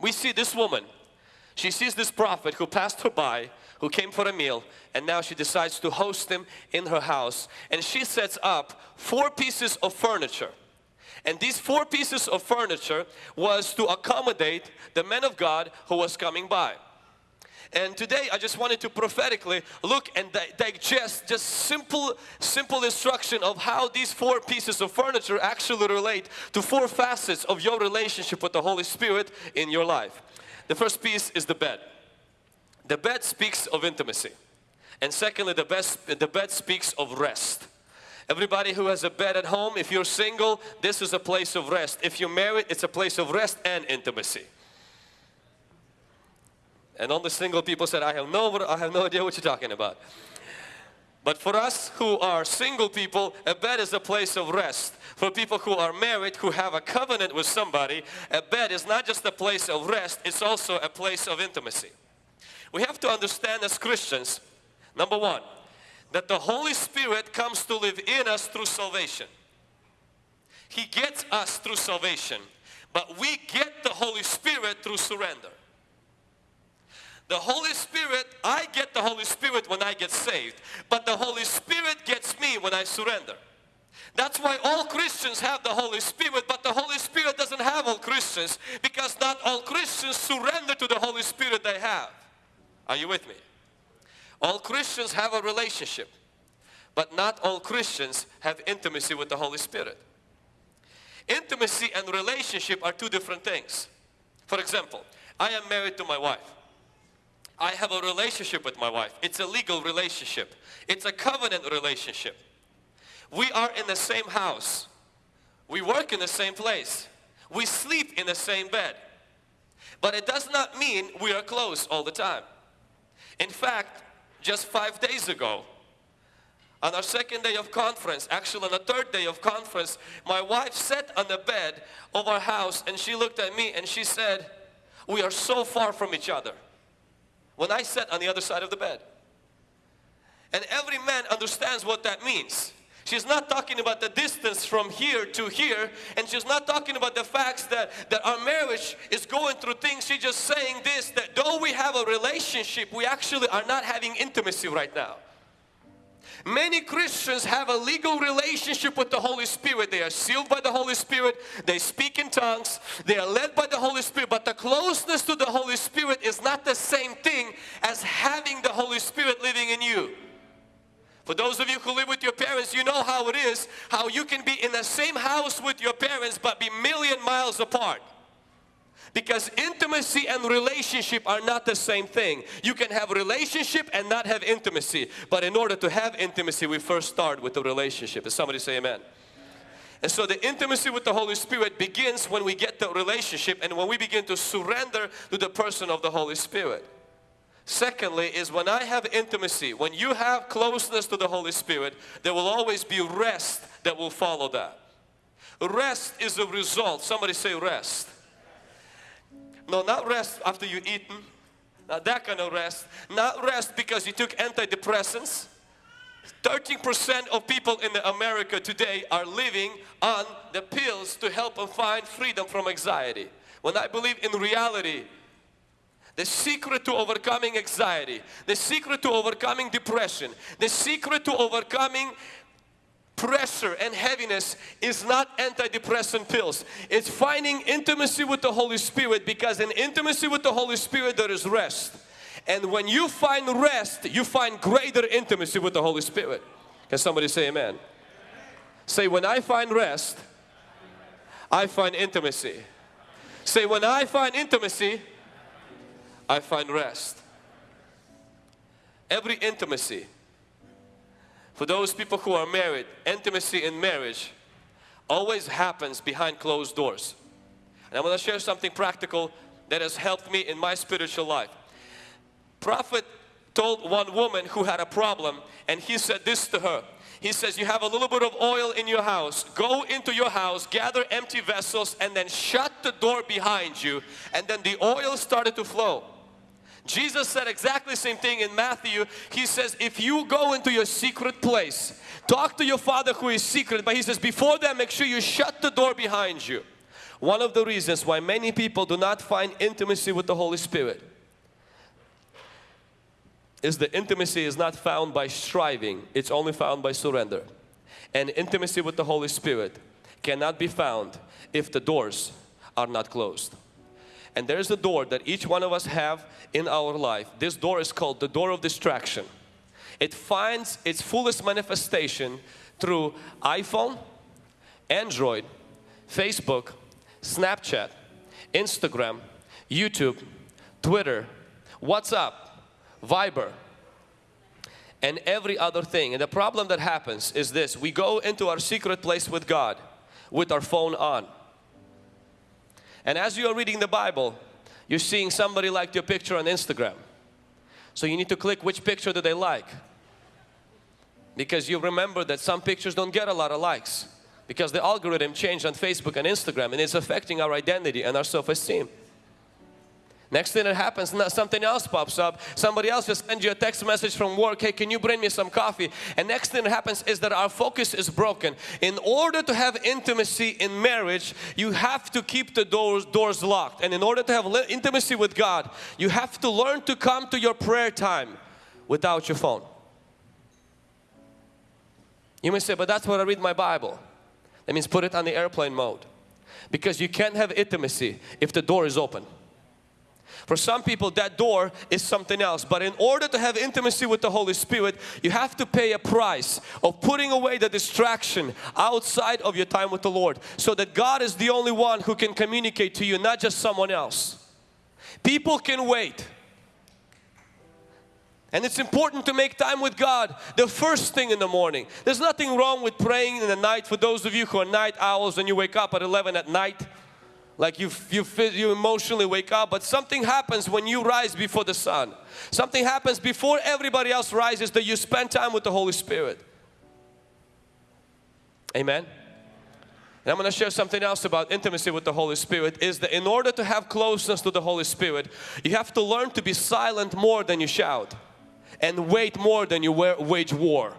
We see this woman. She sees this prophet who passed her by, who came for a meal, and now she decides to host him in her house. And she sets up four pieces of furniture. And these four pieces of furniture was to accommodate the man of God who was coming by. And today I just wanted to prophetically look and di digest just simple, simple instruction of how these four pieces of furniture actually relate to four facets of your relationship with the Holy Spirit in your life. The first piece is the bed. The bed speaks of intimacy. And secondly, the, best, the bed speaks of rest. Everybody who has a bed at home, if you're single, this is a place of rest. If you're married, it's a place of rest and intimacy. And all the single people said, I have no, I have no idea what you're talking about. But for us who are single people, a bed is a place of rest. For people who are married, who have a covenant with somebody, a bed is not just a place of rest, it's also a place of intimacy. We have to understand as Christians, number one, that the Holy Spirit comes to live in us through salvation. He gets us through salvation, but we get the Holy Spirit through surrender. The Holy Spirit, I get the Holy Spirit when I get saved, but the Holy Spirit gets me when I surrender. That's why all Christians have the Holy Spirit, but the Holy Spirit doesn't have all Christians because not all Christians surrender to the Holy Spirit they have. Are you with me? All Christians have a relationship, but not all Christians have intimacy with the Holy Spirit. Intimacy and relationship are two different things. For example, I am married to my wife. I have a relationship with my wife. It's a legal relationship. It's a covenant relationship. We are in the same house. We work in the same place. We sleep in the same bed. But it does not mean we are close all the time. In fact, just five days ago, on our second day of conference, actually on the third day of conference, my wife sat on the bed of our house and she looked at me and she said, we are so far from each other when I sat on the other side of the bed. And every man understands what that means. She's not talking about the distance from here to here and she's not talking about the facts that, that our marriage is going through things. She's just saying this, that though we have a relationship, we actually are not having intimacy right now. Many Christians have a legal relationship with the Holy Spirit. They are sealed by the Holy Spirit. They speak in tongues. They are led by the Holy Spirit. But the closeness to the Holy Spirit is not the same thing as having the Holy Spirit living in you. For those of you who live with your parents, you know how it is, how you can be in the same house with your parents but be million miles apart. Because intimacy and relationship are not the same thing. You can have relationship and not have intimacy. But in order to have intimacy, we first start with the relationship. Does somebody say amen? And so the intimacy with the Holy Spirit begins when we get the relationship and when we begin to surrender to the person of the Holy Spirit. Secondly is when I have intimacy, when you have closeness to the Holy Spirit, there will always be rest that will follow that. Rest is a result. Somebody say rest. No, not rest after you eaten. Not that kind of rest. Not rest because you took antidepressants. 13% of people in America today are living on the pills to help them find freedom from anxiety. When I believe in reality, the secret to overcoming anxiety, the secret to overcoming depression, the secret to overcoming pressure and heaviness is not antidepressant pills. It's finding intimacy with the Holy Spirit because in intimacy with the Holy Spirit there is rest. And when you find rest, you find greater intimacy with the Holy Spirit. Can somebody say amen? Say, when I find rest, I find intimacy. Say, when I find intimacy, I find rest. Every intimacy for those people who are married, intimacy in marriage always happens behind closed doors. And I'm going to share something practical that has helped me in my spiritual life. Prophet told one woman who had a problem and he said this to her. He says, you have a little bit of oil in your house. Go into your house, gather empty vessels and then shut the door behind you. And then the oil started to flow. Jesus said exactly the same thing in Matthew. He says, if you go into your secret place, talk to your Father who is secret, but He says, before that, make sure you shut the door behind you. one of the reasons why many people do not find intimacy with the Holy Spirit is the intimacy is not found by striving, it's only found by surrender. And intimacy with the Holy Spirit cannot be found if the doors are not closed. And there's a door that each one of us have in our life. This door is called the door of distraction. It finds its fullest manifestation through iPhone, Android, Facebook, Snapchat, Instagram, YouTube, Twitter, WhatsApp, Viber, and every other thing. And the problem that happens is this, we go into our secret place with God with our phone on. And as you are reading the Bible, you're seeing somebody like your picture on Instagram. So you need to click which picture do they like. Because you remember that some pictures don't get a lot of likes. Because the algorithm changed on Facebook and Instagram and it's affecting our identity and our self-esteem. Next thing that happens, something else pops up. Somebody else just sends you a text message from work, hey, can you bring me some coffee? And next thing that happens is that our focus is broken. In order to have intimacy in marriage, you have to keep the doors, doors locked. And in order to have intimacy with God, you have to learn to come to your prayer time without your phone. You may say, but that's what I read my Bible. That means put it on the airplane mode. Because you can't have intimacy if the door is open. For some people that door is something else. But in order to have intimacy with the Holy Spirit, you have to pay a price of putting away the distraction outside of your time with the Lord. So that God is the only one who can communicate to you, not just someone else. People can wait. And it's important to make time with God the first thing in the morning. There's nothing wrong with praying in the night for those of you who are night owls and you wake up at 11 at night like you, you, you emotionally wake up but something happens when you rise before the sun. Something happens before everybody else rises that you spend time with the Holy Spirit. Amen? And I'm going to share something else about intimacy with the Holy Spirit is that in order to have closeness to the Holy Spirit you have to learn to be silent more than you shout and wait more than you wage war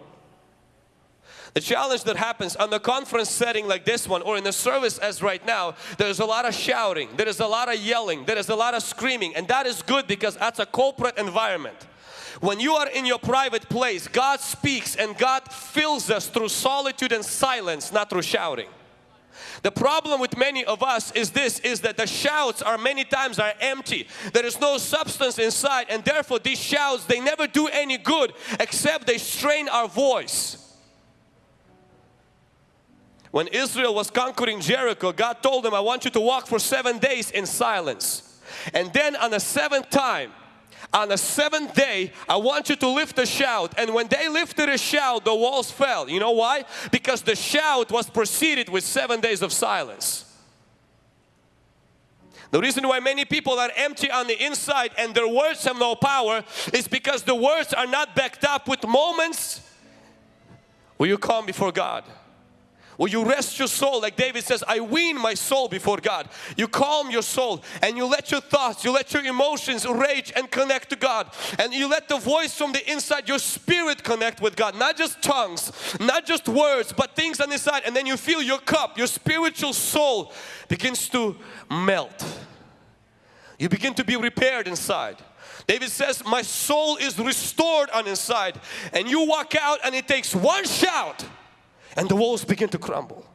the challenge that happens on the conference setting like this one or in the service as right now, there's a lot of shouting, there is a lot of yelling, there is a lot of screaming and that is good because that's a corporate environment. When you are in your private place, God speaks and God fills us through solitude and silence, not through shouting. The problem with many of us is this, is that the shouts are many times are empty. There is no substance inside and therefore these shouts, they never do any good except they strain our voice. When Israel was conquering Jericho, God told them, I want you to walk for seven days in silence. And then on the seventh time, on the seventh day, I want you to lift a shout. And when they lifted a shout, the walls fell. You know why? Because the shout was preceded with seven days of silence. The reason why many people are empty on the inside and their words have no power is because the words are not backed up with moments where you come before God. Will you rest your soul like David says, I wean my soul before God. You calm your soul and you let your thoughts, you let your emotions rage and connect to God. And you let the voice from the inside, your spirit connect with God. Not just tongues, not just words, but things on the inside. And then you feel your cup, your spiritual soul begins to melt. You begin to be repaired inside. David says, my soul is restored on inside. And you walk out and it takes one shout and the walls begin to crumble.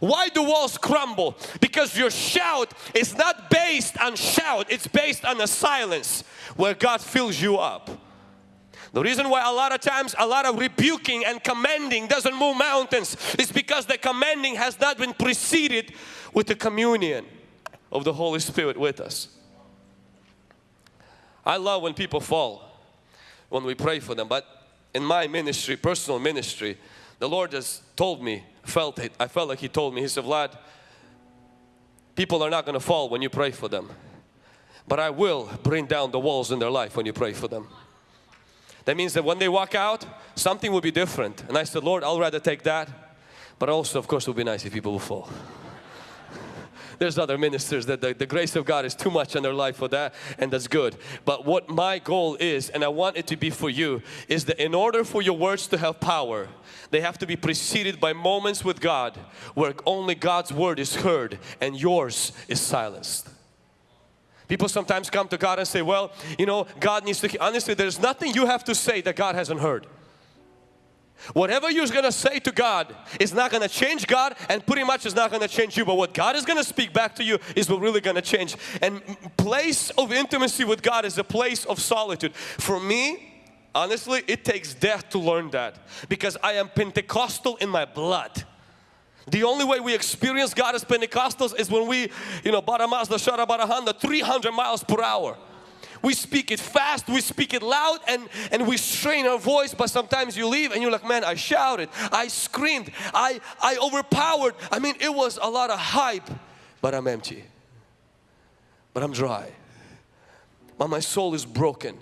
Why do walls crumble? Because your shout is not based on shout, it's based on a silence where God fills you up. The reason why a lot of times a lot of rebuking and commanding doesn't move mountains is because the commanding has not been preceded with the communion of the Holy Spirit with us. I love when people fall when we pray for them but in my ministry, personal ministry, the Lord has told me, felt it, I felt like He told me, He said, Vlad, people are not going to fall when you pray for them. But I will bring down the walls in their life when you pray for them. That means that when they walk out, something will be different. And I said, Lord, I'll rather take that. But also, of course, it would be nice if people will fall. There's other ministers that the, the grace of God is too much in their life for that and that's good. But what my goal is and I want it to be for you is that in order for your words to have power they have to be preceded by moments with God where only God's word is heard and yours is silenced. People sometimes come to God and say, well, you know, God needs to, honestly, there's nothing you have to say that God hasn't heard. Whatever you're going to say to God is not going to change God and pretty much is not going to change you. But what God is going to speak back to you is what really going to change. And place of intimacy with God is a place of solitude. For me, honestly, it takes death to learn that because I am Pentecostal in my blood. The only way we experience God as Pentecostals is when we, you know, Baramazda Sharabarahanda 300 miles per hour. We speak it fast, we speak it loud and, and we strain our voice but sometimes you leave and you're like, man, I shouted, I screamed, I, I overpowered. I mean, it was a lot of hype, but I'm empty. But I'm dry. But my soul is broken.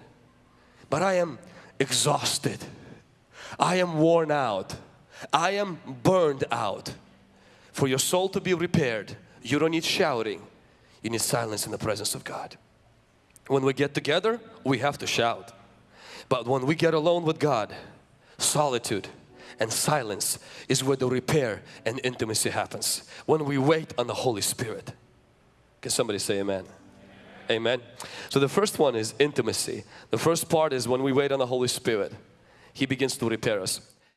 But I am exhausted. I am worn out. I am burned out. For your soul to be repaired, you don't need shouting. You need silence in the presence of God. When we get together, we have to shout. But when we get alone with God, solitude and silence is where the repair and intimacy happens. When we wait on the Holy Spirit. Can somebody say amen? Amen. So the first one is intimacy. The first part is when we wait on the Holy Spirit, He begins to repair us.